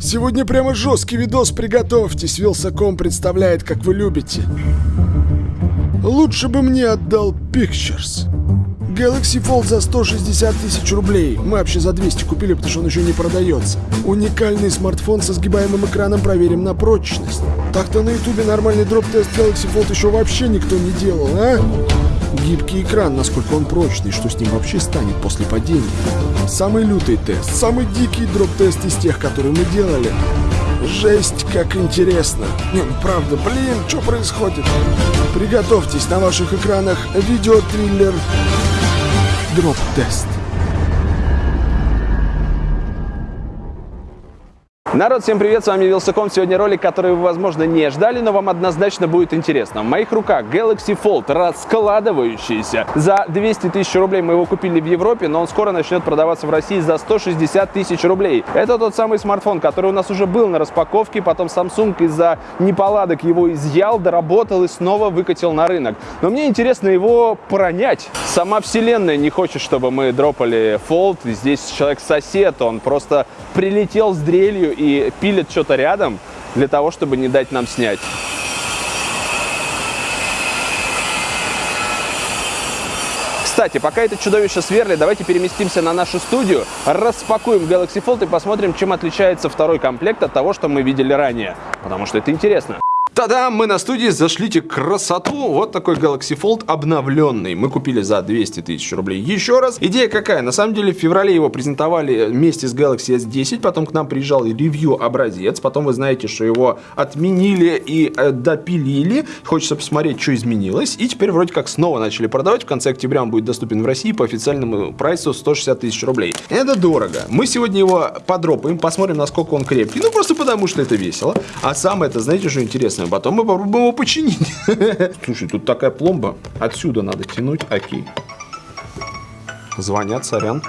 Сегодня прямо жесткий видос, приготовьтесь. Вилсаком представляет, как вы любите. Лучше бы мне отдал Pictures. Galaxy Fold за 160 тысяч рублей. Мы вообще за 200 купили, потому что он еще не продается. Уникальный смартфон со сгибаемым экраном проверим на прочность. Так-то на ютубе нормальный дроп-тест Galaxy Fold еще вообще никто не делал, а? Гибкий экран, насколько он прочный, что с ним вообще станет после падения. Самый лютый тест, самый дикий дроп-тест из тех, которые мы делали. Жесть, как интересно. Ну правда, блин, что происходит? Приготовьтесь на ваших экранах видеотриллер Дроп-тест. Народ, всем привет, с вами Wylsacom. Сегодня ролик, который вы, возможно, не ждали, но вам однозначно будет интересно. В моих руках Galaxy Fold, раскладывающийся. За 200 тысяч рублей мы его купили в Европе, но он скоро начнет продаваться в России за 160 тысяч рублей. Это тот самый смартфон, который у нас уже был на распаковке, потом Samsung из-за неполадок его изъял, доработал и снова выкатил на рынок. Но мне интересно его пронять. Сама вселенная не хочет, чтобы мы дропали Fold. Здесь человек-сосед, он просто прилетел с дрелью и и пилит что-то рядом для того, чтобы не дать нам снять. Кстати, пока это чудовище сверлит, давайте переместимся на нашу студию, распакуем Galaxy Fold и посмотрим, чем отличается второй комплект от того, что мы видели ранее. Потому что это интересно. Тогда мы на студии, зашлите красоту. Вот такой Galaxy Fold обновленный. Мы купили за 200 тысяч рублей. Еще раз. Идея какая? На самом деле в феврале его презентовали вместе с Galaxy S10. Потом к нам приезжал ревью образец. Потом вы знаете, что его отменили и э, допилили. Хочется посмотреть, что изменилось. И теперь вроде как снова начали продавать. В конце октября он будет доступен в России по официальному прайсу 160 тысяч рублей. Это дорого. Мы сегодня его подропаем, посмотрим, насколько он крепкий. Ну, просто потому, что это весело. А самое это, знаете, что интересно? Интересно. Потом мы попробуем его починить. Слушай, тут такая пломба. Отсюда надо тянуть. Окей. Звонят, сорян.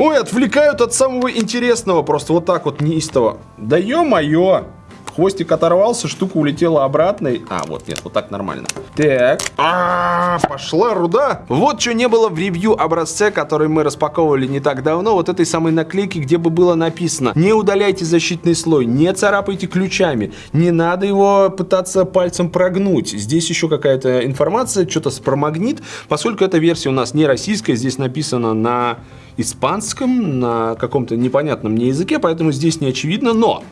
Ой, отвлекают от самого интересного. Просто вот так вот неистово. Да ё-моё. Хвостик оторвался, штука улетела обратно. А, вот, нет, вот так нормально. Так. А, пошла руда. Вот что не было в ревью образце, который мы распаковывали не так давно. Вот этой самой наклейки, где бы было написано «Не удаляйте защитный слой, не царапайте ключами, не надо его пытаться пальцем прогнуть». Здесь еще какая-то информация, что-то про магнит. Поскольку эта версия у нас не российская, здесь написано на испанском, на каком-то непонятном мне языке, поэтому здесь не очевидно, но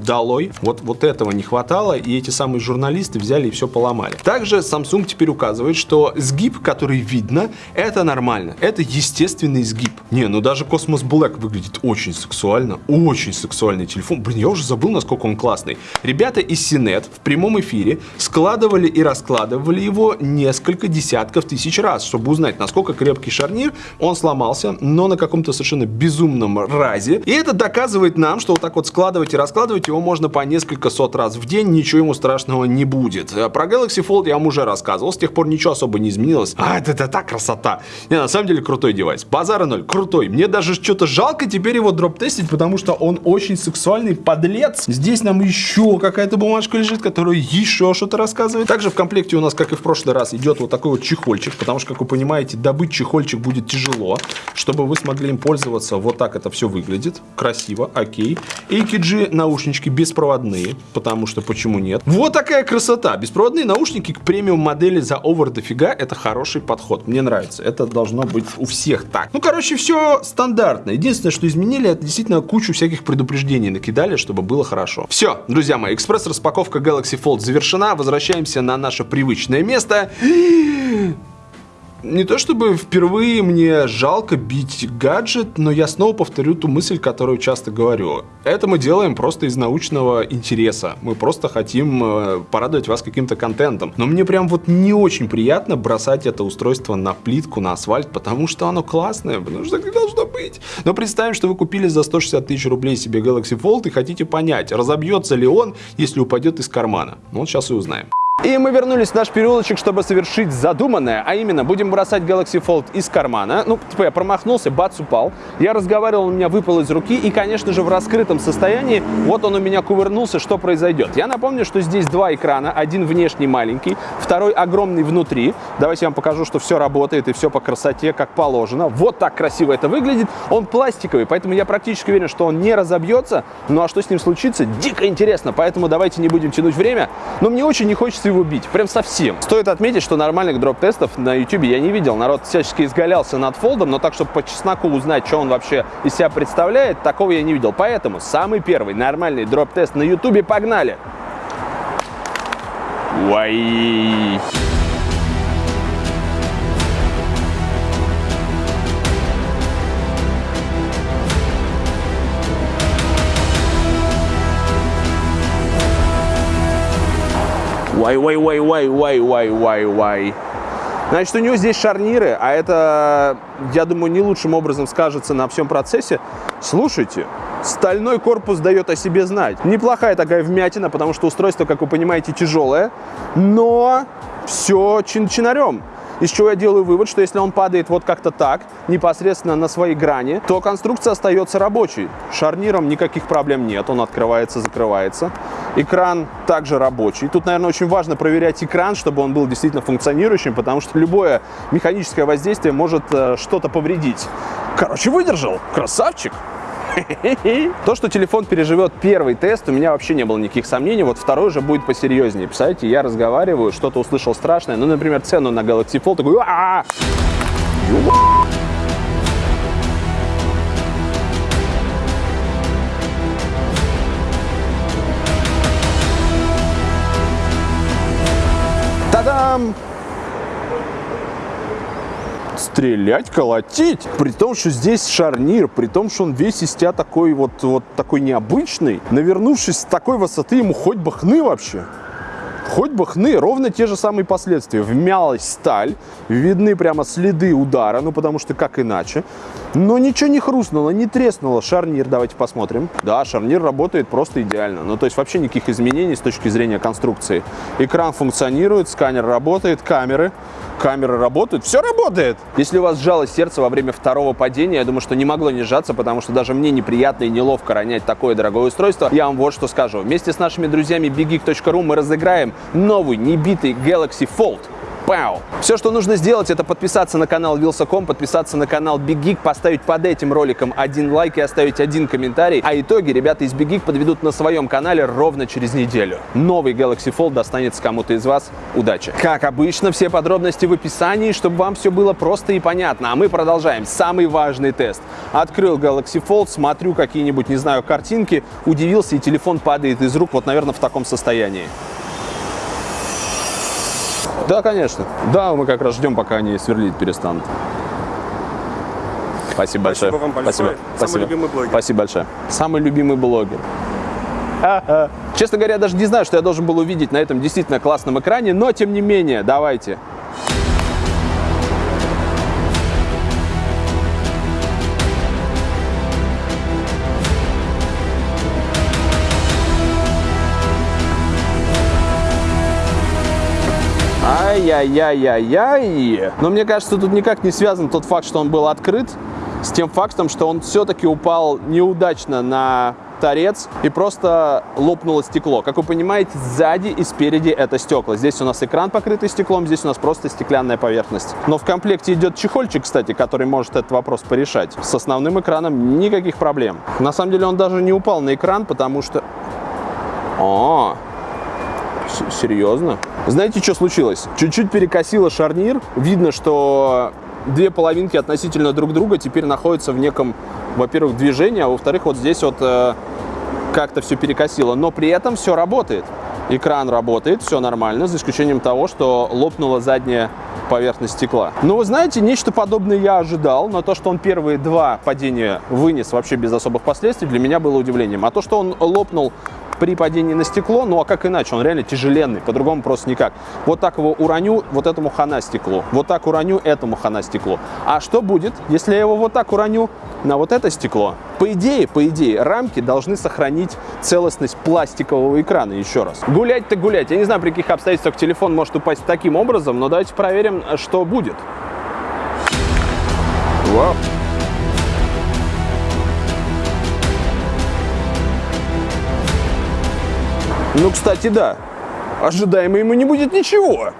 долой. Вот, вот этого не хватало, и эти самые журналисты взяли и все поломали. Также Samsung теперь указывает, что сгиб, который видно, это нормально. Это естественный сгиб. Не, ну даже Cosmos Black выглядит очень сексуально. Очень сексуальный телефон. Блин, я уже забыл, насколько он классный. Ребята из Синет в прямом эфире складывали и раскладывали его несколько десятков тысяч раз, чтобы узнать, насколько крепкий шарнир. Он сломался, но на каком-то совершенно безумном разе. И это доказывает нам, что вот так вот складывать и раскладывать его его можно по несколько сот раз в день, ничего ему страшного не будет. Э, про Galaxy Fold я вам уже рассказывал, с тех пор ничего особо не изменилось. А, это, это так красота. Не, на самом деле крутой девайс. Базара ноль, крутой. Мне даже что-то жалко теперь его дроп-тестить, потому что он очень сексуальный подлец. Здесь нам еще какая-то бумажка лежит, которая еще что-то рассказывает. Также в комплекте у нас, как и в прошлый раз, идет вот такой вот чехольчик, потому что, как вы понимаете, добыть чехольчик будет тяжело. Чтобы вы смогли им пользоваться, вот так это все выглядит. Красиво, окей. AKG наушнички наушнички беспроводные, потому что почему нет? Вот такая красота. Беспроводные наушники к премиум модели за овер дофига это хороший подход. Мне нравится. Это должно быть у всех так. Ну, короче, все стандартно. Единственное, что изменили, это действительно кучу всяких предупреждений накидали, чтобы было хорошо. Все, друзья мои, экспресс-распаковка Galaxy Fold завершена. Возвращаемся на наше привычное место не то чтобы впервые мне жалко бить гаджет, но я снова повторю ту мысль, которую часто говорю. Это мы делаем просто из научного интереса. Мы просто хотим э, порадовать вас каким-то контентом. Но мне прям вот не очень приятно бросать это устройство на плитку, на асфальт, потому что оно классное, потому что так должно быть. Но представим, что вы купили за 160 тысяч рублей себе Galaxy Fold и хотите понять, разобьется ли он, если упадет из кармана. Ну вот сейчас и узнаем. И мы вернулись в наш переулочек, чтобы совершить задуманное, а именно будем бросать Galaxy Fold из кармана. Ну, типа я промахнулся, бац, упал. Я разговаривал, он у меня выпал из руки, и, конечно же, в раскрытом состоянии, вот он у меня кувырнулся, что произойдет. Я напомню, что здесь два экрана, один внешний маленький, второй огромный внутри. Давайте я вам покажу, что все работает и все по красоте, как положено. Вот так красиво это выглядит. Он пластиковый, поэтому я практически уверен, что он не разобьется. Ну а что с ним случится, дико интересно, поэтому давайте не будем тянуть время. Но мне очень не хочется его бить, прям совсем. Стоит отметить, что нормальных дроп-тестов на YouTube я не видел. Народ всячески изгалялся над фолдом, но так, чтобы по чесноку узнать, что он вообще из себя представляет, такого я не видел. Поэтому самый первый нормальный дроп-тест на YouTube погнали! Уай! Вай, вай, вай, вай, вай, вай, вай, вай. Значит, у него здесь шарниры, а это, я думаю, не лучшим образом скажется на всем процессе. Слушайте, стальной корпус дает о себе знать. Неплохая такая вмятина, потому что устройство, как вы понимаете, тяжелое, но все чин-чинарем. Из чего я делаю вывод, что если он падает вот как-то так, непосредственно на своей грани, то конструкция остается рабочей. Шарниром никаких проблем нет, он открывается, закрывается. Экран также рабочий. Тут, наверное, очень важно проверять экран, чтобы он был действительно функционирующим, потому что любое механическое воздействие может э, что-то повредить. Короче, выдержал. Красавчик. То, что телефон переживет первый тест, у меня вообще не было никаких сомнений. Вот второй уже будет посерьезнее. Представляете, я разговариваю, что-то услышал страшное. Ну, например, цену на Galaxy Fold. Такой, стрелять, колотить. При том, что здесь шарнир, при том, что он весь из тебя такой вот, вот такой необычный. Навернувшись с такой высоты, ему хоть бы хны вообще. Хоть бы хны, ровно те же самые последствия. Вмялась сталь, видны прямо следы удара, ну потому что как иначе. Но ничего не хрустнуло, не треснуло. Шарнир, давайте посмотрим. Да, шарнир работает просто идеально. Ну то есть вообще никаких изменений с точки зрения конструкции. Экран функционирует, сканер работает, камеры. Камеры работают, все работает. Если у вас сжалось сердце во время второго падения, я думаю, что не могло не сжаться, потому что даже мне неприятно и неловко ронять такое дорогое устройство. Я вам вот что скажу. Вместе с нашими друзьями biggeek.ru мы разыграем новый небитый Galaxy Fold. Пау! Все, что нужно сделать, это подписаться на канал Wilson.com, подписаться на канал Big поставить под этим роликом один лайк и оставить один комментарий. А итоги ребята из Big подведут на своем канале ровно через неделю. Новый Galaxy Fold достанется кому-то из вас. Удачи! Как обычно, все подробности в описании, чтобы вам все было просто и понятно. А мы продолжаем. Самый важный тест. Открыл Galaxy Fold, смотрю какие-нибудь, не знаю, картинки, удивился, и телефон падает из рук, вот, наверное, в таком состоянии. Да, конечно. Да, мы как раз ждем, пока они сверлить перестанут. Спасибо большое. Спасибо вам большое. Спасибо. Самый Спасибо. любимый блогер. Спасибо большое. Самый любимый блогер. Честно говоря, я даже не знаю, что я должен был увидеть на этом действительно классном экране, но тем не менее, давайте. Ай-яй-яй-яй-яй. Но мне кажется, тут никак не связан тот факт, что он был открыт, с тем фактом, что он все-таки упал неудачно на торец и просто лопнуло стекло. Как вы понимаете, сзади и спереди это стекла. Здесь у нас экран покрытый стеклом, здесь у нас просто стеклянная поверхность. Но в комплекте идет чехольчик, кстати, который может этот вопрос порешать. С основным экраном никаких проблем. На самом деле он даже не упал на экран, потому что... О, серьезно? Знаете, что случилось? Чуть-чуть перекосило шарнир. Видно, что две половинки относительно друг друга теперь находятся в неком, во-первых, движении, а во-вторых, вот здесь вот э, как-то все перекосило. Но при этом все работает. Экран работает, все нормально, за исключением того, что лопнула задняя поверхность стекла. Ну, вы знаете, нечто подобное я ожидал, но то, что он первые два падения вынес вообще без особых последствий, для меня было удивлением. А то, что он лопнул при падении на стекло, ну а как иначе, он реально тяжеленный, по-другому просто никак. Вот так его уроню, вот этому хана стеклу, вот так уроню, этому хана стеклу. А что будет, если я его вот так уроню на вот это стекло? По идее, по идее, рамки должны сохранить целостность пластикового экрана, еще раз. Гулять-то гулять. Я не знаю, при каких обстоятельствах телефон может упасть таким образом, но давайте проверим, что будет. Вау. Ну, кстати, да. Ожидаемо ему не будет ничего.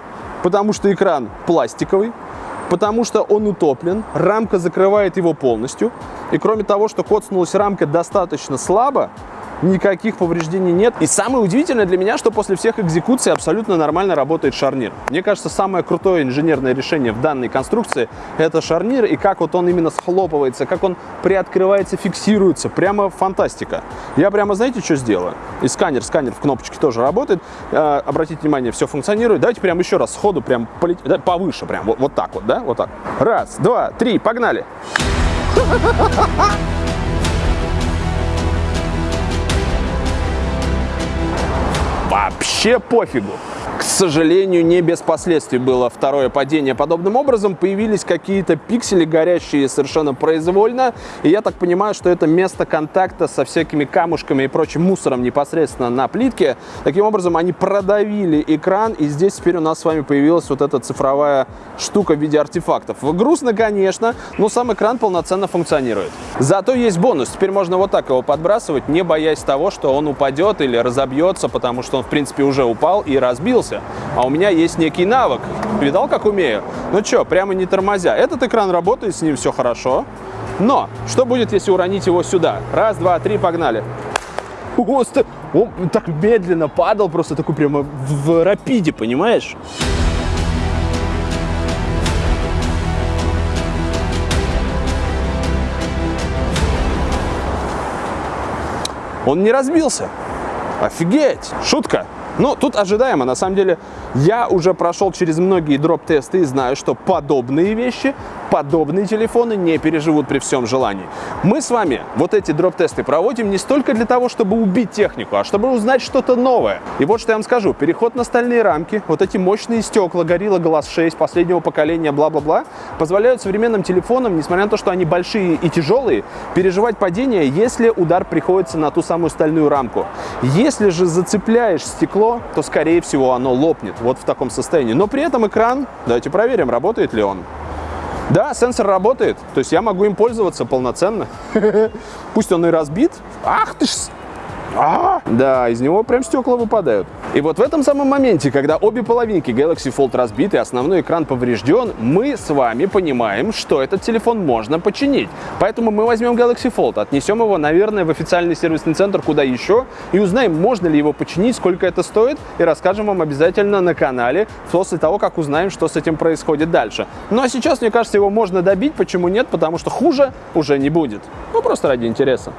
Потому что экран пластиковый, потому что он утоплен, рамка закрывает его полностью. И кроме того, что коцнулась рамка достаточно слабо, никаких повреждений нет. И самое удивительное для меня, что после всех экзекуций абсолютно нормально работает шарнир. Мне кажется, самое крутое инженерное решение в данной конструкции – это шарнир, и как вот он именно схлопывается, как он приоткрывается, фиксируется. Прямо фантастика. Я прямо, знаете, что сделаю? И сканер, сканер в кнопочке тоже работает. Э, обратите внимание, все функционирует. Давайте прямо еще раз сходу прям полететь, да, повыше прям, вот, вот так вот, да, вот так. Раз, два, три, погнали! вообще пофигу. Сожалению, не без последствий было второе падение. Подобным образом появились какие-то пиксели, горящие совершенно произвольно. И я так понимаю, что это место контакта со всякими камушками и прочим мусором непосредственно на плитке. Таким образом, они продавили экран, и здесь теперь у нас с вами появилась вот эта цифровая штука в виде артефактов. Грустно, конечно, но сам экран полноценно функционирует. Зато есть бонус. Теперь можно вот так его подбрасывать, не боясь того, что он упадет или разобьется, потому что он, в принципе, уже упал и разбился научился, а у меня есть некий навык. Видал, как умею? Ну что, прямо не тормозя. Этот экран работает, с ним все хорошо. Но что будет, если уронить его сюда? Раз, два, три, погнали. Он так медленно падал, просто такой прямо в рапиде, понимаешь? Он не разбился. Офигеть! Шутка! Но тут ожидаемо. На самом деле, я уже прошел через многие дроп-тесты и знаю, что подобные вещи, подобные телефоны не переживут при всем желании. Мы с вами вот эти дроп-тесты проводим не столько для того, чтобы убить технику, а чтобы узнать что-то новое. И вот что я вам скажу. Переход на стальные рамки, вот эти мощные стекла Gorilla Glass 6 последнего поколения, бла-бла-бла, позволяют современным телефонам, несмотря на то, что они большие и тяжелые, переживать падение, если удар приходится на ту самую стальную рамку. Если же зацепляешь стекло, то, скорее всего, оно лопнет вот в таком состоянии. Но при этом экран, давайте проверим, работает ли он. Да, сенсор работает, то есть я могу им пользоваться полноценно. Пусть он и разбит. Ах ты ж а, да, из него прям стекла выпадают. И вот в этом самом моменте, когда обе половинки Galaxy Fold разбиты, основной экран поврежден, мы с вами понимаем, что этот телефон можно починить. Поэтому мы возьмем Galaxy Fold, отнесем его, наверное, в официальный сервисный центр, куда еще, и узнаем, можно ли его починить, сколько это стоит, и расскажем вам обязательно на канале после того, как узнаем, что с этим происходит дальше. Ну а сейчас, мне кажется, его можно добить, почему нет? Потому что хуже уже не будет. Ну, просто ради интереса.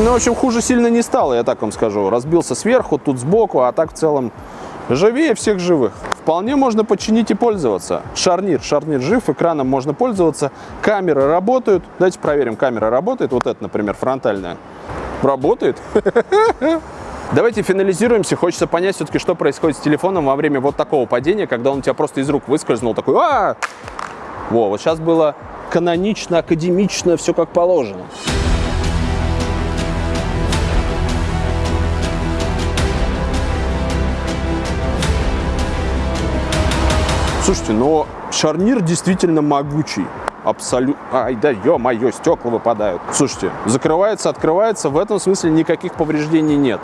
Ну, в общем, хуже сильно не стало, я так вам скажу. Разбился сверху, тут сбоку, а так в целом живее всех живых. Вполне можно починить и пользоваться. Шарнир, шарнир жив, экраном можно пользоваться. Камеры работают. Давайте проверим, камера работает. Вот это, например, фронтальная. Работает. Давайте финализируемся. Хочется понять все-таки, что происходит с телефоном во время вот такого падения, когда он у тебя просто из рук выскользнул, такой а! Во, вот сейчас было канонично, академично, все как положено. Слушайте, но шарнир действительно могучий абсолютно... Ай, да ё-моё, стекла выпадают. Слушайте, закрывается, открывается, в этом смысле никаких повреждений нет.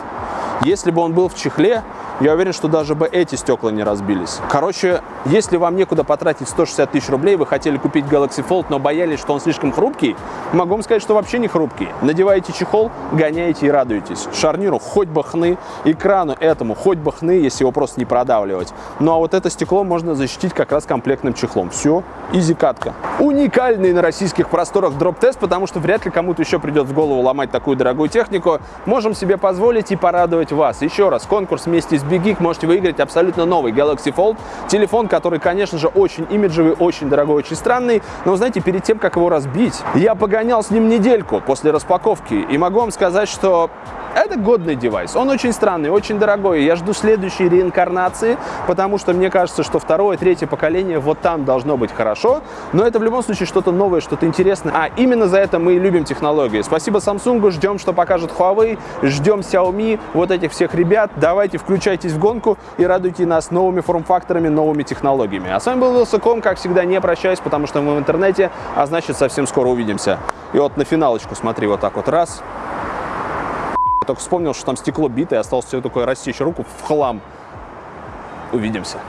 Если бы он был в чехле, я уверен, что даже бы эти стекла не разбились. Короче, если вам некуда потратить 160 тысяч рублей, вы хотели купить Galaxy Fold, но боялись, что он слишком хрупкий, могу вам сказать, что вообще не хрупкий. Надеваете чехол, гоняете и радуетесь. Шарниру хоть бы хны, экрану этому хоть бы хны, если его просто не продавливать. Ну а вот это стекло можно защитить как раз комплектным чехлом. Все, изи катка. Уникальный на российских просторах дроп-тест, потому что вряд ли кому-то еще придет в голову ломать такую дорогую технику. Можем себе позволить и порадовать вас. Еще раз, конкурс вместе с Big Geek можете выиграть абсолютно новый Galaxy Fold. Телефон, который, конечно же, очень имиджевый, очень дорогой, очень странный. Но, знаете, перед тем, как его разбить, я погонял с ним недельку после распаковки. И могу вам сказать, что это годный девайс. Он очень странный, очень дорогой. Я жду следующей реинкарнации, потому что мне кажется, что второе, третье поколение вот там должно быть хорошо. Но это в любом случае что-то новое, что-то интересное. А именно за это мы и любим технологии. Спасибо Samsung, ждем, что покажет Huawei, ждем Xiaomi, вот этих всех ребят. Давайте включайтесь в гонку и радуйте нас новыми форм-факторами, новыми технологиями. А с вами был Вилсаком, как всегда, не прощаюсь, потому что мы в интернете, а значит совсем скоро увидимся. И вот на финалочку смотри, вот так вот раз. Только вспомнил, что там стекло битое, осталось все такое рассечь руку в хлам. Увидимся.